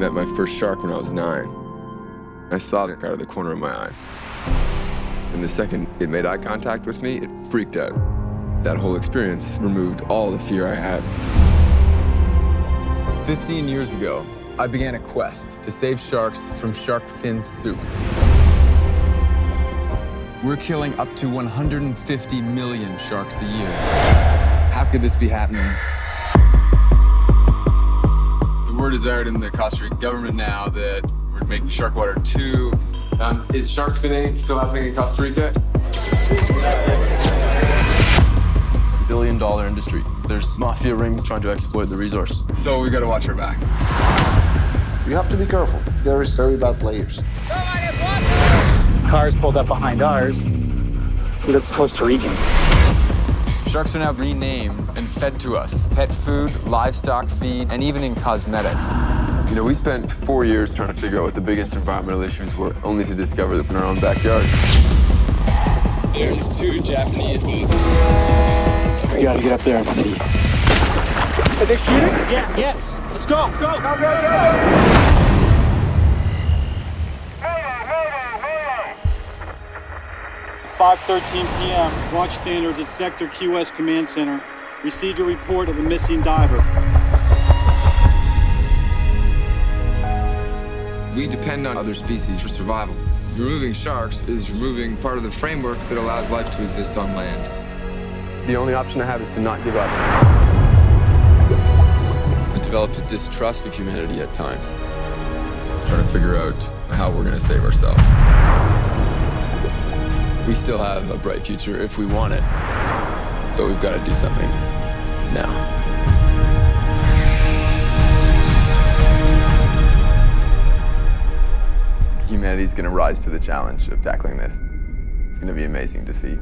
met my first shark when I was nine. I saw it out of the corner of my eye. And the second it made eye contact with me, it freaked out. That whole experience removed all the fear I had. 15 years ago, I began a quest to save sharks from shark fin soup. We're killing up to 150 million sharks a year. How could this be happening? The word is out in the Costa Rica government now that we're making Sharkwater too. Um, is shark finning still happening in Costa Rica? It's a billion dollar industry. There's mafia rings trying to exploit the resource. So we gotta watch our back. You have to be careful. There is very bad players. Cars pulled up behind ours. He looks Costa Rican. Sharks are now renamed and fed to us. Pet food, livestock feed, and even in cosmetics. You know, we spent four years trying to figure out what the biggest environmental issues were, only to discover this in our own backyard. There's two Japanese boats. We gotta get up there and see. Are they shooting? Yeah. Yes. Let's go. Let's go. Go, go, go. 5:13 p.m. Watch standards at Sector Key West Command Center. Received a report of a missing diver. We depend on other species for survival. Removing sharks is removing part of the framework that allows life to exist on land. The only option I have is to not give up. I developed a distrust of humanity at times. Trying to figure out how we're gonna save ourselves. We still have a bright future if we want it, but we've got to do something now. Humanity's gonna rise to the challenge of tackling this. It's gonna be amazing to see.